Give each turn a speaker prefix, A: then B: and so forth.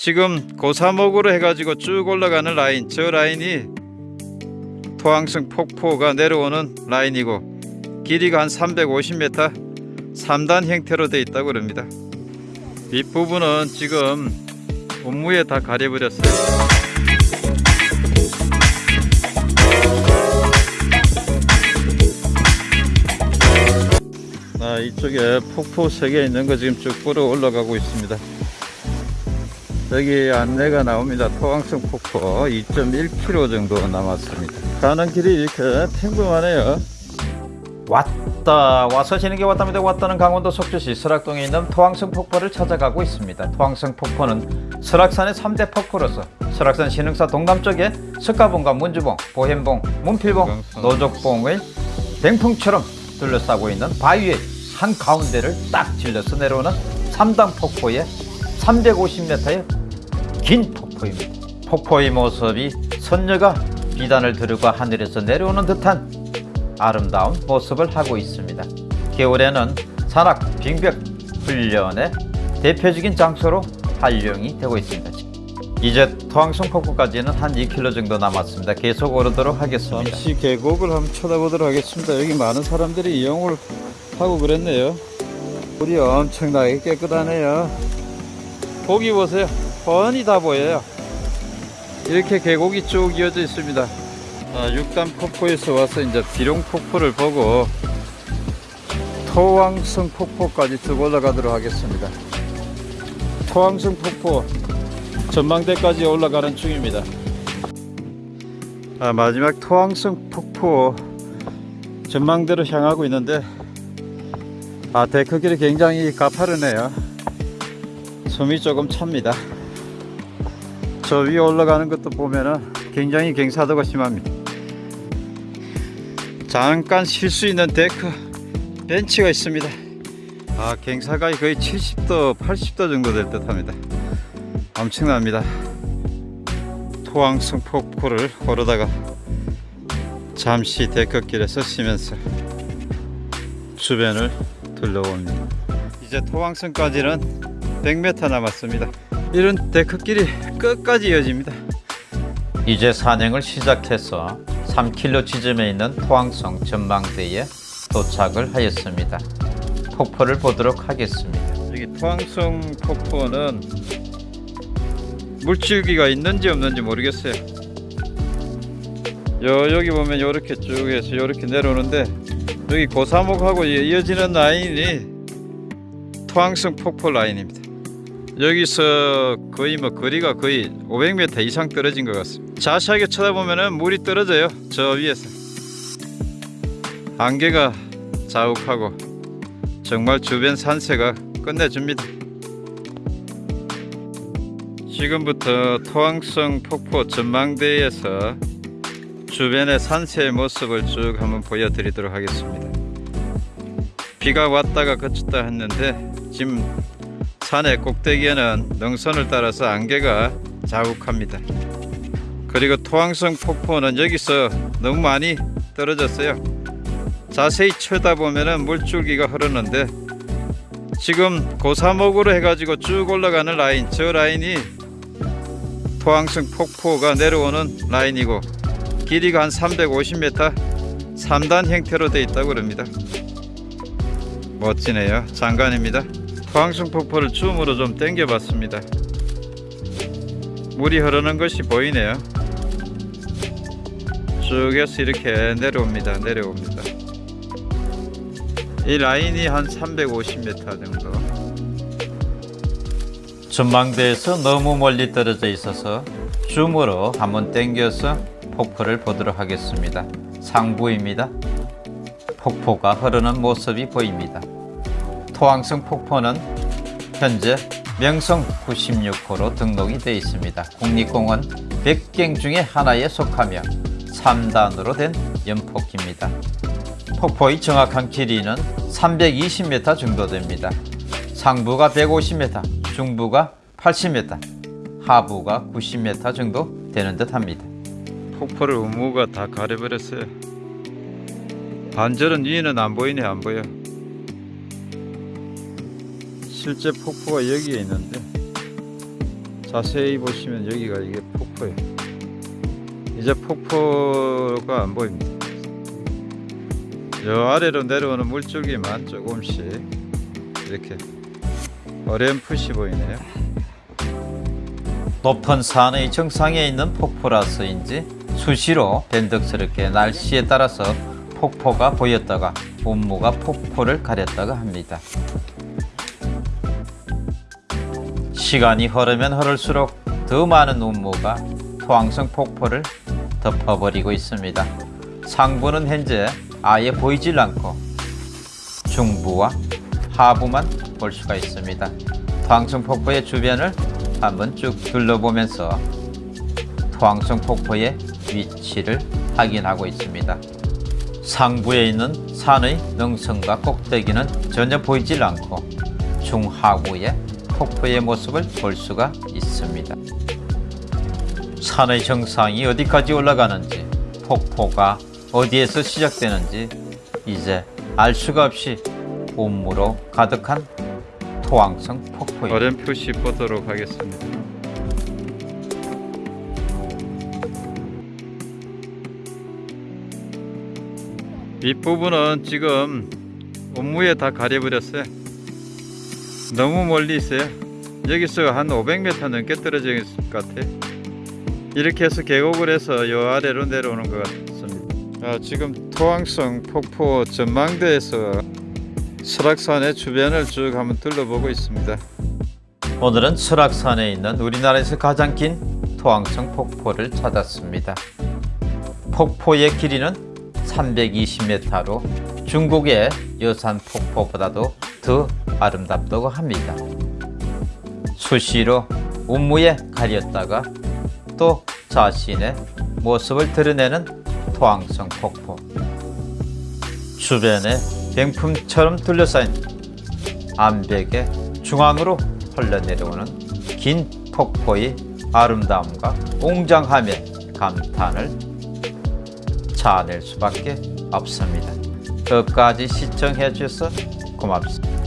A: 지금 고사목으로 해가지고 쭉 올라가는 라인 저 라인이 토항성 폭포가 내려오는 라인이고 길이가 한 350m 3단 형태로 되어 있다고 그럽니다 윗부분은 지금 온무에 다 가려버렸어요 아, 이쪽에 폭포 세 개 있는 거 지금 쭉 끌어 올라가고 있습니다. 여기 안내가 나옵니다. 토왕성 폭포 2.1km 정도 남았습니다. 가는 길이 이렇게 평범하네요.
B: 왔다 와서 지는 게 왔답니다 왔다는 강원도 속주시 설악동에 있는 토왕성 폭포를 찾아가고 있습니다 토왕성 폭포는 설악산의 3대 폭포로서 설악산 신흥사 동남쪽에 석가봉과 문주봉, 보현봉, 문필봉, 노족봉의 뱅풍처럼 둘러싸고 있는 바위의 한 가운데를 딱 질러서 내려오는 3단 폭포의 350m의 긴 폭포입니다 폭포의 모습이 선녀가 비단을 들고 하늘에서 내려오는 듯한 아름다운 모습을 하고 있습니다. 겨울에는 산악 빙벽 훈련의 대표적인 장소로 활용이 되고 있습니다. 이제 토항성 폭포까지는 한 2km 정도 남았습니다. 계속 오르도록 하겠습니다.
A: 잠시 계곡을 한번 쳐다보도록 하겠습니다. 여기 많은 사람들이 이용을 하고 그랬네요. 물이 엄청나게 깨끗하네요. 고기 보세요. 뻔히 다 보여요. 이렇게 계곡이 쭉 이어져 있습니다. 아, 6단 폭포에서 와서 이제 비룡 폭포를 보고 토왕성 폭포까지 쭉 올라가도록 하겠습니다. 토왕성 폭포 전망대까지 올라가는 중입니다. 아, 마지막 토왕성 폭포 전망대로 향하고 있는데 아 데크길이 굉장히 가파르네요. 숨이 조금 찹니다. 저 위에 올라가는 것도 보면은 굉장히 경사도가 심합니다. 잠깐 쉴 수 있는 데크 벤치가 있습니다. 아 경사가 거의 70도 80도 정도 될 듯 합니다. 엄청납니다. 토왕성 폭포를 오르다가 잠시 데크길에서 쉬면서 주변을 둘러봅니다. 이제 토왕성까지는 100m 남았습니다. 이런 데크길이 끝까지 이어집니다.
B: 이제 산행을 시작해서 3km 지점에 있는 토항성 전망대에 도착을 하였습니다. 폭포를 보도록 하겠습니다.
A: 여기 토항성 폭포는 물줄기가 있는지 없는지 모르겠어요. 요 여기 보면 요렇게 쭉 해서 요렇게 내려오는데 여기 고사목하고 이어지는 라인이 토항성 폭포 라인입니다. 여기서 거의 뭐 거리가 거의 500m 이상 떨어진 것 같습니다. 자세하게 쳐다보면 물이 떨어져요. 저 위에서 안개가 자욱하고 정말 주변 산세가 끝내줍니다. 지금부터 토항성 폭포 전망대에서 주변의 산세의 모습을 쭉 한번 보여드리도록 하겠습니다. 비가 왔다가 그쳤다 했는데 지금 산의 꼭대기에는 능선을 따라서 안개가 자욱합니다. 그리고 토항성 폭포는 여기서 너무 많이 떨어졌어요. 자세히 쳐다보면 물줄기가 흐르는데 지금 고사목으로 해가지고 쭉 올라가는 라인 저 라인이 토항성 폭포가 내려오는 라인이고 길이가 한 350m 3단 형태로 되어 있다고 합니다. 멋지네요. 장관입니다. 토항성 폭포를 줌으로 좀 당겨 봤습니다. 물이 흐르는 것이 보이네요. 쭉에서 이렇게 내려옵니다. 내려옵니다. 이 라인이 한 350m 정도.
B: 전망대에서 너무 멀리 떨어져 있어서 줌으로 한번 당겨서 폭포를 보도록 하겠습니다. 상부입니다. 폭포가 흐르는 모습이 보입니다. 토항성 폭포는 현재 명성 96호로 등록이 되어 있습니다. 국립공원 100갱 중에 하나에 속하며 3단으로 된 연폭입니다. 폭포의 정확한 길이는 320m 정도 됩니다. 상부가 150m, 중부가 80m, 하부가 90m 정도 되는 듯 합니다.
A: 폭포를 우무가 다 가려버렸어요. 반절은 위에는 안 보이네 안 보여. 실제 폭포가 여기에 있는데 자세히 보시면 여기가 이게 폭포예요. 이제 폭포가 안 보입니다. 저 아래로 내려오는 물줄기만 조금씩 이렇게 어렴풋이 보이네요.
B: 높은 산의 정상에 있는 폭포라서인지 수시로 변덕스럽게 날씨에 따라서 폭포가 보였다가 운무가 폭포를 가렸다가 합니다. 시간이 흐르면 흐를수록 더 많은 운무가 토항성 폭포를 덮어버리고 있습니다. 상부는 현재 아예 보이질 않고 중부와 하부만 볼 수가 있습니다. 토항성 폭포의 주변을 한번 쭉 둘러보면서 토항성 폭포의 위치를 확인하고 있습니다. 상부에 있는 산의 능선과 꼭대기는 전혀 보이질 않고 중하부에 폭포의 모습을 볼 수가 있습니다. 산의 정상이 어디까지 올라가는지 폭포가 어디에서 시작되는지 이제 알 수가 없이 온무로 가득한 토항성 폭포입니다.
A: 어렴풋이 보도록 하겠습니다. 윗부분은 지금 온무에 다 가려버렸어요. 너무 멀리 있어요. 여기서 한 500m 넘게 떨어져 있을 것 같아요. 이렇게 해서 계곡을 해서 요 아래로 내려오는 것 같습니다. 아, 지금 토항성 폭포 전망대에서 설악산의 주변을 쭉 한번 둘러보고 있습니다.
B: 오늘은 설악산에 있는 우리나라에서 가장 긴 토항성 폭포를 찾았습니다. 폭포의 길이는 320m로 중국의 여산 폭포보다도 더 아름답다고 합니다. 수시로 운무에 가렸다가 또 자신의 모습을 드러내는 토항성 폭포. 주변에 병품처럼 둘러싸인 암벽의 중앙으로 흘러내려오는 긴 폭포의 아름다움과 웅장함에 감탄을 자아낼 수밖에 없습니다. 끝까지 시청해 주셔서 고맙습니다.